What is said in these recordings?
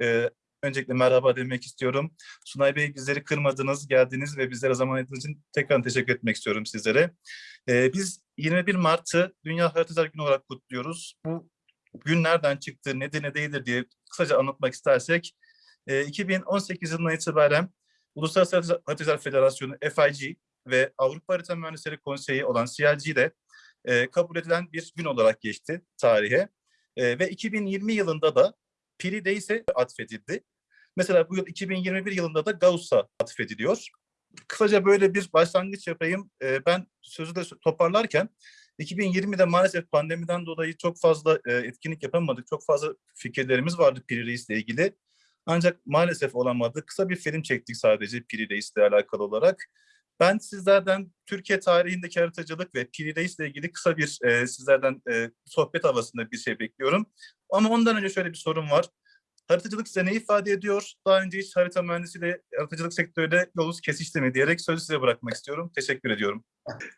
Ee, öncelikle merhaba demek istiyorum. Sunay Bey bizleri kırmadınız, geldiniz ve bizlere zaman ayırdığınız için tekrar teşekkür etmek istiyorum sizlere. Ee, biz 21 Mart'ı Dünya Haritacılar Günü olarak kutluyoruz. Bu gün nereden çıktı, nedir ne değildir diye kısaca anlatmak istersek, e, 2018 yılından itibaren Uluslararası Haritacılar- Federasyonu FIG ve Avrupa Harita Mühendisleri Konseyi olan CLG de e, kabul edilen bir gün olarak geçti tarihe. E, ve 2020 yılında da Piri Days'e atfedildi. Mesela bu yıl 2021 yılında da Gauss'a atfediliyor. Kısaca böyle bir başlangıç yapayım. E, ben sözü de toparlarken 2020'de maalesef pandemiden dolayı çok fazla e, etkinlik yapamadık. Çok fazla fikirlerimiz vardı Piri Reis'le ilgili. Ancak maalesef olamadı. Kısa bir film çektik sadece Piri Reis'le alakalı olarak. Ben sizlerden Türkiye tarihindeki haritacılık ve Piri Reis'le ilgili kısa bir e, sizlerden e, sohbet havasında bir şey bekliyorum. Ama ondan önce şöyle bir sorum var. Haritacılık size ne ifade ediyor? Daha önce hiç harita mühendisiyle haritacılık sektörüyle yolunuz kesişti mi diyerek sözü size bırakmak istiyorum. Teşekkür ediyorum.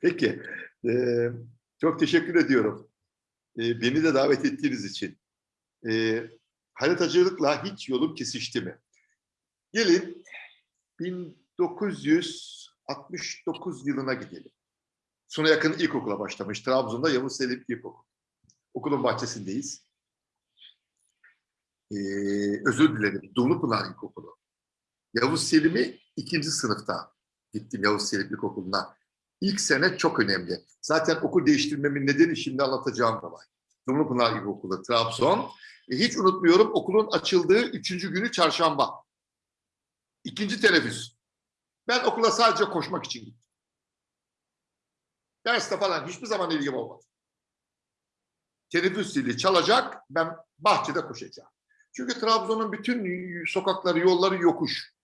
Peki, eee, çok teşekkür ediyorum. Eee, beni de davet ettiğiniz için. Eee, haritacılıkla hiç yolum kesişti mi? Gelin 1969 yılına gidelim. Sona yakın ilkokula başlamış. Trabzon'da Yavuz Selim İlkokul. Okulun bahçesindeyiz. Eee, özür dilerim. Dumlupınar İlkokulu. Yavuz Selim'i ikinci sınıfta gittim Yavuz Selim İlkokulu'na. İlk sene çok önemli. Zaten okul değiştirmemin nedeni şimdi anlatacağım olay. Dumlupınar İlkokulu, Trabzon. E, hiç unutmuyorum okulun açıldığı üçüncü günü çarşamba. İkinci teneffüs. Ben okula sadece koşmak için gittim. Derste falan hiçbir zaman ilgim olmadı. Teneffüs zili çalacak, ben bahçede koşacağım. Çünkü Trabzon'un bütün sokakları, yolları yokuş.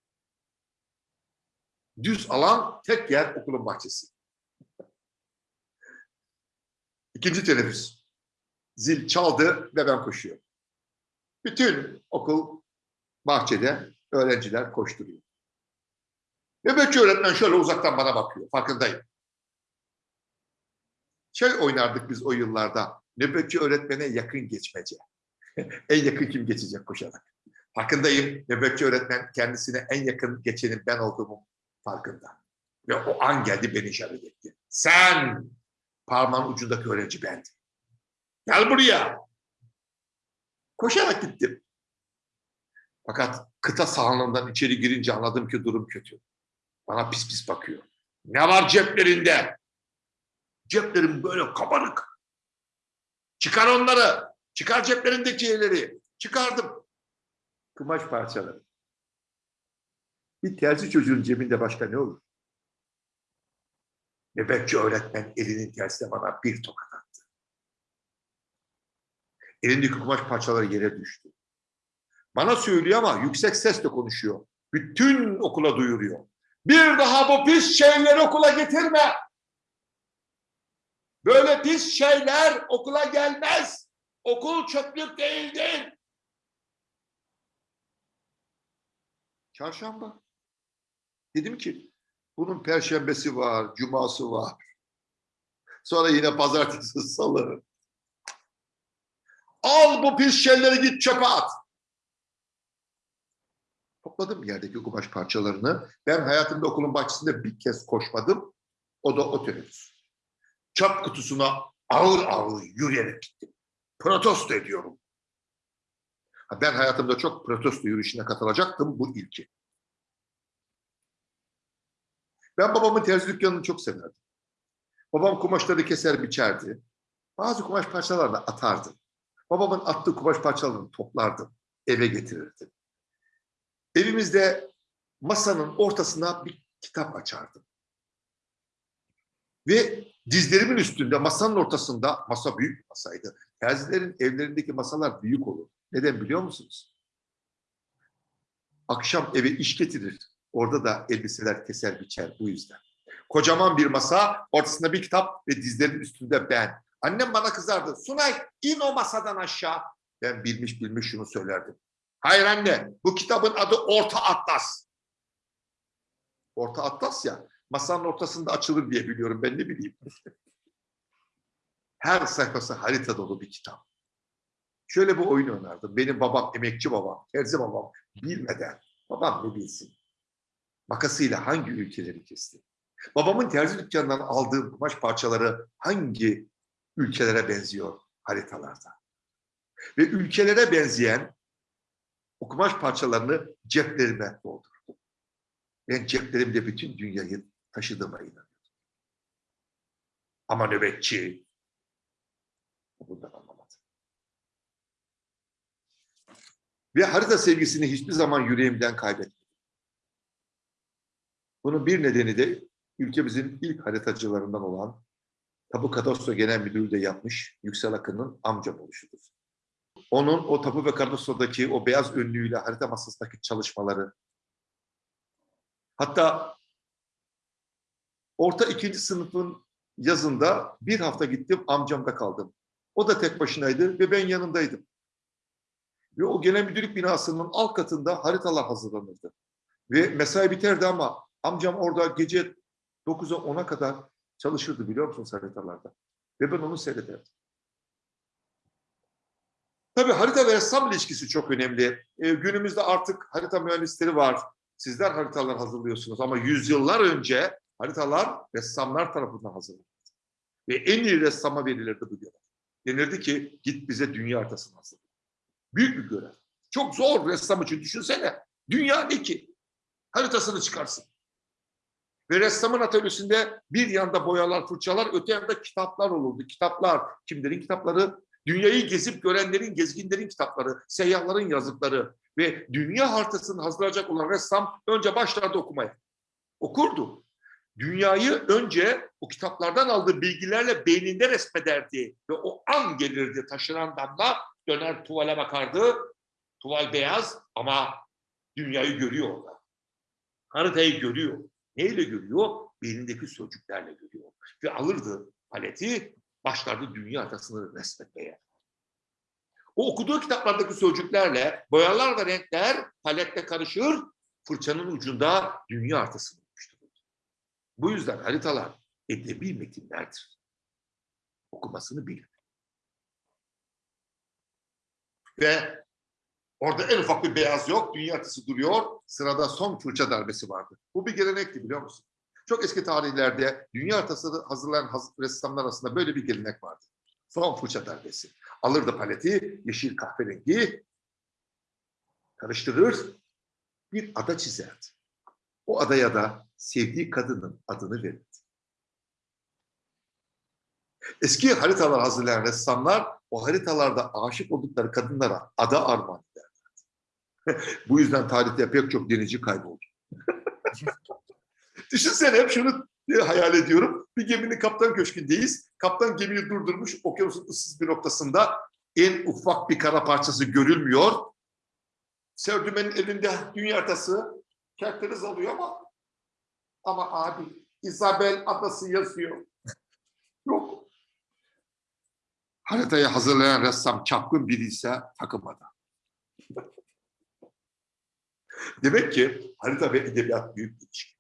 Düz alan tek yer okulun bahçesi. İkinci teneffüs. Zil çaldı ve ben koşuyorum. Bütün okul bahçede öğrenciler koşturuyor. Nöbetçi öğretmen şöyle uzaktan bana bakıyor. Farkındayım. Şey oynardık biz o yıllarda. Nöbetçi öğretmene yakın geçmece. en yakın kim geçecek koşarak. Farkındayım. Nöbetçi öğretmen kendisine en yakın geçenin ben olduğumu farkında. Ve o an geldi beni işaret etti. Sen parmağın ucundaki öğrenci bendim. Gel buraya. Koşarak gittim. Fakat kıta sahanlığından içeri girince anladım ki durum kötü. Bana pis pis bakıyor. Ne var ceplerinde? Ceplerim böyle kabarık. Çıkar onları. Çıkar ceplerindeki şeyleri. Çıkardım. Kumaş parçaları. Bir terzi çocuğun cebinde başka ne olur? Nöbetçi öğretmen elinin tersine bana bir tokat attı. Elindeki kumaş parçaları yere düştü. Bana söylüyor ama yüksek sesle konuşuyor. Bütün okula duyuruyor. Bir daha bu pis şeyleri okula getirme. Böyle pis şeyler okula gelmez. Okul çöplük değildir. Çarşamba. Dedim ki bunun perşembesi var, cuması var. Sonra yine pazartesi, salı. Al bu pis şeyleri git çöpe at. Topladım yerdeki kumaş parçalarını. Ben hayatımda okulun bahçesinde bir kez koşmadım. O da o teneffüs. Çöp kutusuna ağır ağır yürüyerek gittim. Protesto ediyorum. Ben hayatımda çok protesto yürüyüşüne katılacaktım. Bu ilki. Ben babamın terzi dükkanını çok severdim. Babam kumaşları keser biçerdi. Bazı kumaş parçalarını atardı. Babamın attığı kumaş parçalarını toplardım. Eve getirirdim. Evimizde masanın ortasına bir kitap açardım. Ve dizlerimin üstünde masanın ortasında, masa büyük bir masaydı. Terzilerin evlerindeki masalar büyük olur. Neden biliyor musunuz? Akşam eve iş getirir. Orada da elbiseler keser biçer bu yüzden. Kocaman bir masa, ortasında bir kitap ve dizlerin üstünde ben. Annem bana kızardı. Sunay in o masadan aşağı. Ben bilmiş bilmiş şunu söylerdim. Hayır anne bu kitabın adı Orta Atlas. Orta Atlas ya masanın ortasında açılır diye biliyorum ben ne bileyim. Her sayfası harita dolu bir kitap. Şöyle bir oyun oynardım. Benim babam, emekçi babam, terzi babam bilmeden, babam ne bilsin, makasıyla hangi ülkeleri kesti? Babamın terzi dükkanından aldığım kumaş parçaları hangi ülkelere benziyor haritalarda? Ve ülkelere benzeyen o kumaş parçalarını ceplerime doldurdum. Ben ceplerimde bütün dünyayı taşıdığıma inanıyorum. Ama nöbetçi bundan anlamadı. Ve harita sevgisini hiçbir zaman yüreğimden kaybetmedim. Bunun bir nedeni de ülkemizin ilk haritacılarından olan Tapu Kadastro Genel Müdürü de yapmış Yüksel Akın'ın amcam oluşudur. Onun o Tapu ve Kadastro'daki o beyaz önlüğüyle harita masasındaki çalışmaları hatta orta ikinci sınıfın yazında bir hafta gittim amcamda kaldım. O da tek başınaydı ve ben yanındaydım. Ve o genel müdürlük binasının alt katında haritalar hazırlanırdı. Ve mesai biterdi ama amcam orada gece 9'a 10'a kadar çalışırdı biliyor musunuz haritalarda. Ve ben onu seyrederdim. Tabii harita ve ressam ilişkisi çok önemli. Ee, günümüzde artık harita mühendisleri var. Sizler haritalar hazırlıyorsunuz ama yüzyıllar önce haritalar ressamlar tarafından hazırlanırdı. Ve en iyi ressama verilirdi bu görev. Denirdi ki git bize dünya haritasını hazırla. Büyük bir görev. Çok zor ressam için düşünsene. Dünya ne ki? Haritasını çıkarsın. Ve ressamın atölyesinde bir yanda boyalar, fırçalar, öte yanda kitaplar olurdu. Kitaplar, kimlerin kitapları? Dünyayı gezip görenlerin, gezginlerin kitapları, seyyahların yazıkları ve dünya haritasını hazırlayacak olan ressam önce başlardı okumaya. Okurdu. Dünyayı önce o kitaplardan aldığı bilgilerle beyninde resmederdi ve o an gelirdi taşınan damla döner tuvale bakardı. Tuval beyaz ama dünyayı görüyor orada. Haritayı görüyor. Neyle görüyor? Beynindeki sözcüklerle görüyor. Ve alırdı paleti, başlardı dünya haritasını resmetmeye. O okuduğu kitaplardaki sözcüklerle boyalar ve renkler palette karışır, fırçanın ucunda dünya haritasını oluşturur. Bu yüzden haritalar edebi metinlerdir. Okumasını bilin. Ve orada en ufak bir beyaz yok, dünya haritası duruyor, sırada son fırça darbesi vardı. Bu bir gelenekti biliyor musun? Çok eski tarihlerde dünya haritasını hazırlayan haz- ressamlar arasında böyle bir gelenek vardı. Son fırça darbesi. Alırdı paleti, yeşil kahverengi, karıştırır, bir ada çizerdi. O adaya da sevdiği kadının adını verirdi. Eski haritalar hazırlayan ressamlar o haritalarda aşık oldukları kadınlara ada armağan ederlerdi. Bu yüzden tarihte pek çok denizci kayboldu. Düşünsene hep şunu hayal ediyorum. Bir geminin kaptan köşkündeyiz. Kaptan gemiyi durdurmuş okyanusun ıssız bir noktasında en ufak bir kara parçası görülmüyor. Serdümen'in elinde dünya haritası kerteriz alıyor ama ama abi Isabel adası yazıyor. Yok. Haritayı hazırlayan ressam çapkın biri ise takılmadı. Demek ki harita ve edebiyat büyük bir ilişki.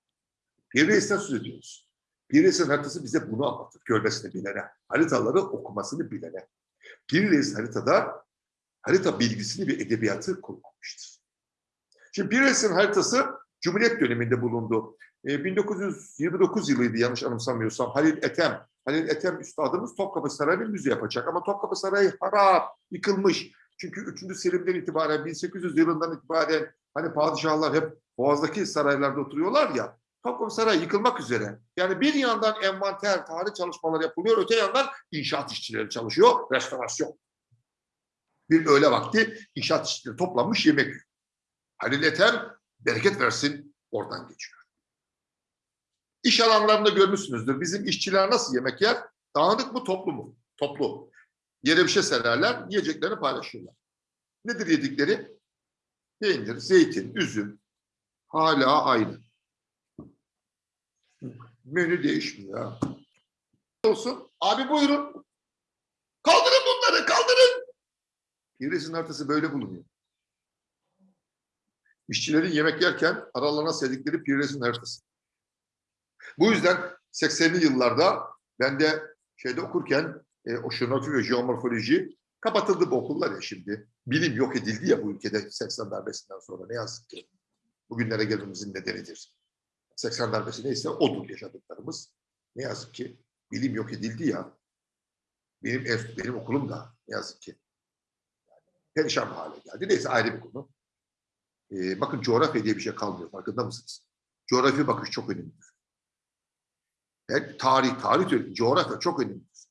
Bir Reis'ten söz ediyoruz. Bir Reis'in haritası bize bunu anlatır. Görmesini bilene, haritaları okumasını bilene. Bir Reis haritada harita bilgisini ve edebiyatı kullanmıştır. Şimdi Bir Reis'in haritası Cumhuriyet döneminde bulundu. E, 1929 yılıydı yanlış anımsamıyorsam. Halil Ethem, Halil Ethem üstadımız Topkapı Sarayı'nı müze yapacak. Ama Topkapı Sarayı harap, yıkılmış. Çünkü 3. Selim'den itibaren 1800 yılından itibaren hani padişahlar hep Boğaz'daki saraylarda oturuyorlar ya. Topkapı Sarayı yıkılmak üzere. Yani bir yandan envanter, tarih çalışmaları yapılıyor, öte yandan inşaat işçileri çalışıyor, restorasyon. Bir öğle vakti inşaat işçileri toplanmış yemek. Halil Ethem bereket versin oradan geçiyor. İş alanlarında görmüşsünüzdür. Bizim işçiler nasıl yemek yer? Dağınık mı toplu mu? Toplu. Yere bir şey sererler, yiyeceklerini paylaşıyorlar. Nedir yedikleri? Peynir, zeytin, üzüm. Hala aynı. Menü değişmiyor. Olsun. Abi buyurun. Kaldırın bunları, kaldırın. Piresin haritası böyle bulunuyor. İşçilerin yemek yerken aralarına serdikleri piresin haritası. Bu yüzden 80'li yıllarda ben de şeyde okurken e, oşinografi ve jeomorfoloji Kapatıldı bu okullar ya şimdi. Bilim yok edildi ya bu ülkede 80 darbesinden sonra ne yazık ki. Bugünlere gelmemizin nedenidir. 80 darbesi neyse odur yaşadıklarımız. Ne yazık ki bilim yok edildi ya. Benim ev, benim okulum da ne yazık ki perişan hale geldi. Neyse ayrı bir konu. Ee, bakın coğrafya diye bir şey kalmıyor. Farkında mısınız? Coğrafya bakış çok önemlidir. Yani tarih, tarih diyorum. Coğrafya çok önemlidir.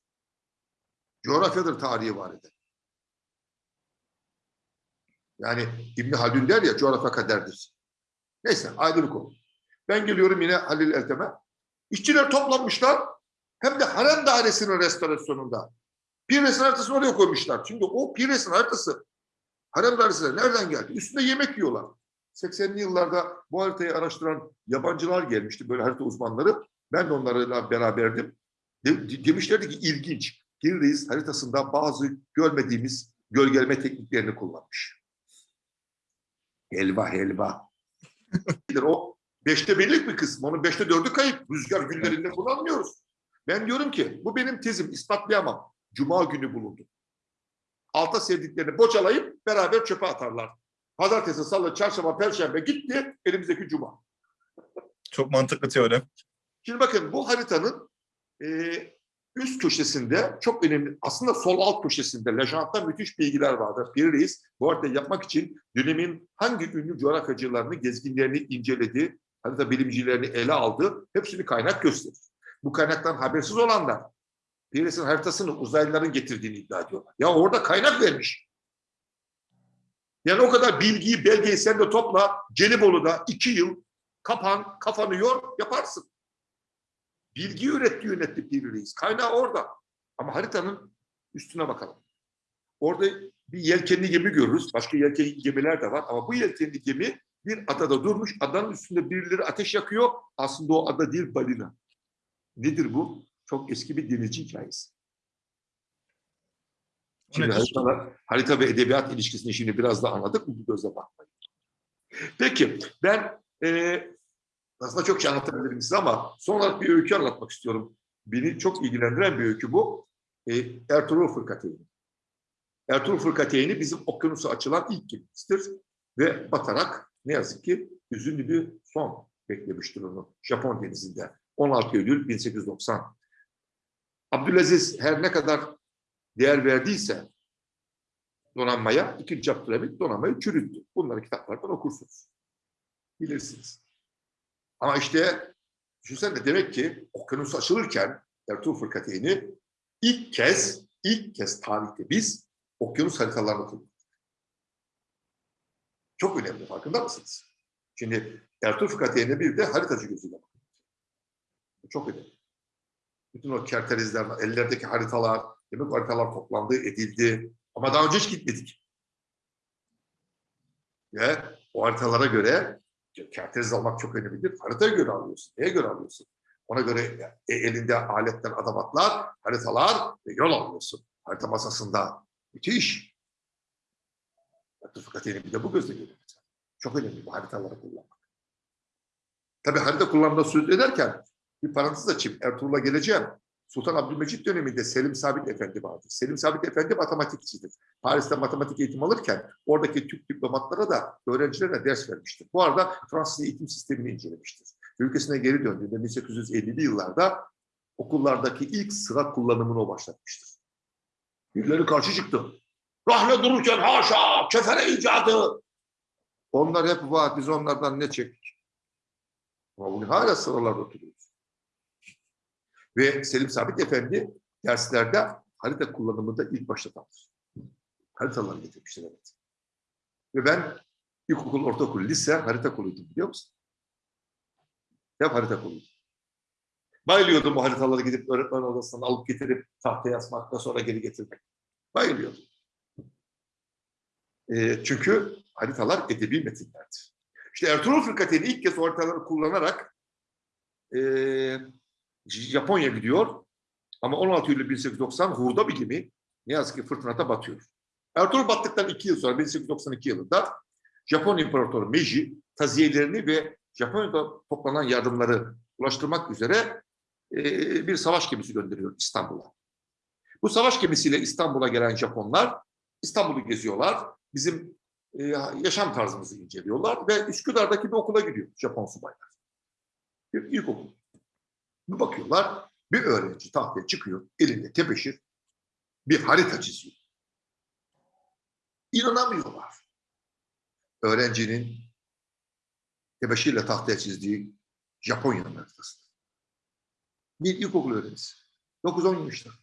Coğrafyadır tarihi var eden. Yani İbni Haldun der ya coğrafya kaderdir. Neyse ayrı bir konu. Ben geliyorum yine Halil Eltem'e. İşçiler toplanmışlar. Hem de harem dairesinin restorasyonunda. Pires'in haritasını oraya koymuşlar. Çünkü o Pires'in haritası harem dairesine nereden geldi? Üstünde yemek yiyorlar. 80'li yıllarda bu haritayı araştıran yabancılar gelmişti. Böyle harita uzmanları. Ben de onlarla beraberdim. De- demişlerdi ki ilginç. Gil Reis haritasında bazı görmediğimiz gölgeleme tekniklerini kullanmış. Helva helva. o beşte birlik bir kısmı. Onun beşte dördü kayıp. Rüzgar günlerinde kullanmıyoruz. Ben diyorum ki bu benim tezim ispatlayamam. Cuma günü bulundu. Alta sevdiklerini boçalayıp beraber çöpe atarlar. Pazartesi, salı, çarşamba, perşembe gitti elimizdeki cuma. Çok mantıklı teorem. Şimdi bakın bu haritanın e, üst köşesinde çok önemli, aslında sol alt köşesinde Lejantta müthiş bilgiler vardır. Bir reis bu haritayı yapmak için dönemin hangi ünlü coğrafyacılarını, gezginlerini inceledi, harita bilimcilerini ele aldı, hepsini kaynak gösterir. Bu kaynaktan habersiz olanlar, Pires'in haritasını uzaylıların getirdiğini iddia ediyorlar. Ya orada kaynak vermiş. Yani o kadar bilgiyi, belgeyi sen de topla, Gelibolu'da iki yıl kapan, kafanı yor, yaparsın. Bilgi üretti yönetti Piri Reis. Kaynağı orada. Ama haritanın üstüne bakalım. Orada bir yelkenli gemi görürüz. Başka yelkenli gemiler de var. Ama bu yelkenli gemi bir adada durmuş. Adanın üstünde birileri ateş yakıyor. Aslında o ada değil balina. Nedir bu? Çok eski bir denizci hikayesi. Şimdi haritalar, harita ve edebiyat ilişkisini şimdi biraz da anladık mı? Bu gözle bakmayın. Peki ben e, aslında çok şey anlatabilirim size ama son olarak bir öykü anlatmak istiyorum. Beni çok ilgilendiren bir öykü bu. E, Ertuğrul Fırkateyni. Ertuğrul Fırkateyni bizim okyanusa açılan ilk gemisidir. Ve batarak ne yazık ki üzünlü bir son beklemiştir onu Japon denizinde. 16 Eylül 1890. Abdülaziz her ne kadar değer verdiyse donanmaya, ikinci Abdülhamit donanmayı çürüttü. Bunları kitaplardan okursunuz. Bilirsiniz. Ama işte düşünsene demek ki okyanus açılırken Ertuğrul Fırkateyni ilk kez, ilk kez tarihte biz okyanus haritalarını kullandık. Çok önemli farkında mısınız? Şimdi Ertuğrul Fırkateyni'ne bir de haritacı gözüyle bakın. Çok önemli. Bütün o kerterizler, ellerdeki haritalar, demek haritalar toplandı, edildi. Ama daha önce hiç gitmedik. Ve o haritalara göre kerteriz almak çok önemlidir. Haritaya göre alıyorsun. Neye göre alıyorsun? Ona göre e, elinde aletten adamatlar, haritalar ve yol alıyorsun. Harita masasında. Müthiş. Fakat bir de bu gözle görüyor. Çok önemli bu haritaları kullanmak. Tabii harita kullanımda söz ederken bir parantez açayım. Ertuğrul'a geleceğim. Sultan Abdülmecit döneminde Selim Sabit Efendi vardı. Selim Sabit Efendi matematikçidir. Paris'te matematik eğitim alırken oradaki Türk diplomatlara da öğrencilere ders vermiştir. Bu arada Fransız eğitim sistemini incelemiştir. Ülkesine geri döndüğünde 1850'li yıllarda okullardaki ilk sıra kullanımını o başlatmıştır. Birileri karşı çıktı. Rahle dururken haşa, kefere icadı. Onlar hep var, biz onlardan ne çektik? Ama bugün hala sıralarda oturuyoruz. Ve Selim Sabit Efendi derslerde harita kullanımında ilk başlatandır. Haritaları getirmiştir evet. Ve ben ilkokul, ortaokul, lise harita kuluydum biliyor musun? Hep harita kuluydum. Bayılıyordum bu haritaları gidip öğretmen odasından alıp getirip tahtaya yazmakta sonra geri getirmek. Bayılıyordum. E, çünkü haritalar edebi metinlerdir. İşte Ertuğrul Fırkateyni ilk kez haritaları kullanarak e, Japonya gidiyor. Ama 16 Eylül 1890 hurda bir gemi ne yazık ki fırtınada batıyor. Ertuğrul battıktan iki yıl sonra 1892 yılında Japon İmparatoru Meiji taziyelerini ve Japonya'da toplanan yardımları ulaştırmak üzere e, bir savaş gemisi gönderiyor İstanbul'a. Bu savaş gemisiyle İstanbul'a gelen Japonlar İstanbul'u geziyorlar. Bizim e, yaşam tarzımızı inceliyorlar ve Üsküdar'daki bir okula gidiyor Japon subaylar. Bir ilkokul. Bir bakıyorlar bir öğrenci tahtaya çıkıyor elinde tebeşir bir harita çiziyor. İnanamıyorlar. Öğrencinin tebeşirle tahtaya çizdiği Japonya'nın haritası. Bir ilkokul öğrencisi. 9-10 yaşında.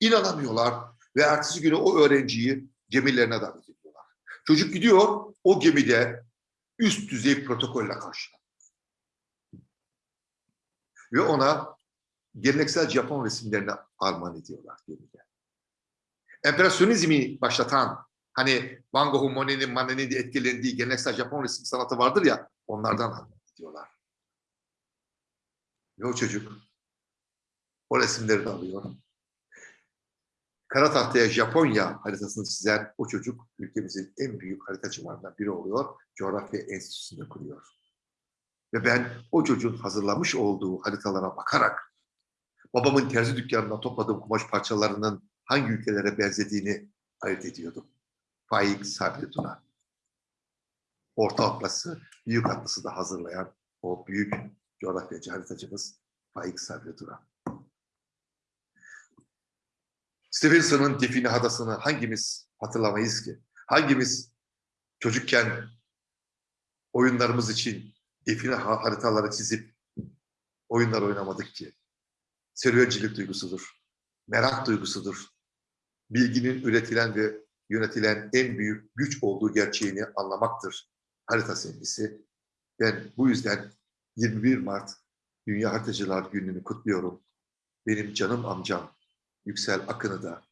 İnanamıyorlar ve ertesi günü o öğrenciyi gemilerine davet ediyorlar. Çocuk gidiyor, o gemide üst düzey protokolle karşılanıyor. Ve ona geleneksel Japon resimlerini armağan ediyorlar gemide. Empresyonizmi başlatan, hani Van Gogh'un, Monet'in, Manet'in etkilendiği geleneksel Japon resim sanatı vardır ya, onlardan armağan ediyorlar. Ve o çocuk o resimleri de alıyor. Kara tahtaya Japonya haritasını çizen o çocuk ülkemizin en büyük haritacılarından biri oluyor. Coğrafya Enstitüsü'nde kuruyor. Ve ben o çocuğun hazırlamış olduğu haritalara bakarak babamın terzi dükkanından topladığım kumaş parçalarının hangi ülkelere benzediğini ayırt ediyordum. Faik Sabri Tuna. Orta Atlas'ı, Büyük Atlas'ı da hazırlayan o büyük coğrafyacı haritacımız Faik Sabri Tuna. Stevenson'ın Define Hadası'nı hangimiz hatırlamayız ki? Hangimiz çocukken oyunlarımız için define ha- haritaları çizip oyunlar oynamadık ki? Serüvencilik duygusudur, merak duygusudur. Bilginin üretilen ve yönetilen en büyük güç olduğu gerçeğini anlamaktır harita sevgisi. Ben bu yüzden 21 Mart Dünya Haritacılar Günü'nü kutluyorum. Benim canım amcam Yüksel Akın'ı da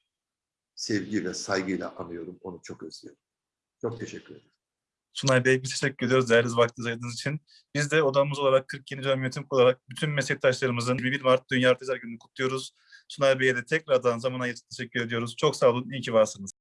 sevgi ve saygıyla anıyorum. Onu çok özlüyorum. Çok teşekkür ederim. Sunay Bey biz teşekkür ediyoruz değerli vaktinizi ayırdığınız için. Biz de odamız olarak 47. Dönem Yönetim olarak bütün meslektaşlarımızın 21 Mart Dünya Haritacılar Günü'nü kutluyoruz. Sunay Bey'e de tekrardan zaman ayırıp teşekkür ediyoruz. Çok sağ olun, iyi ki varsınız.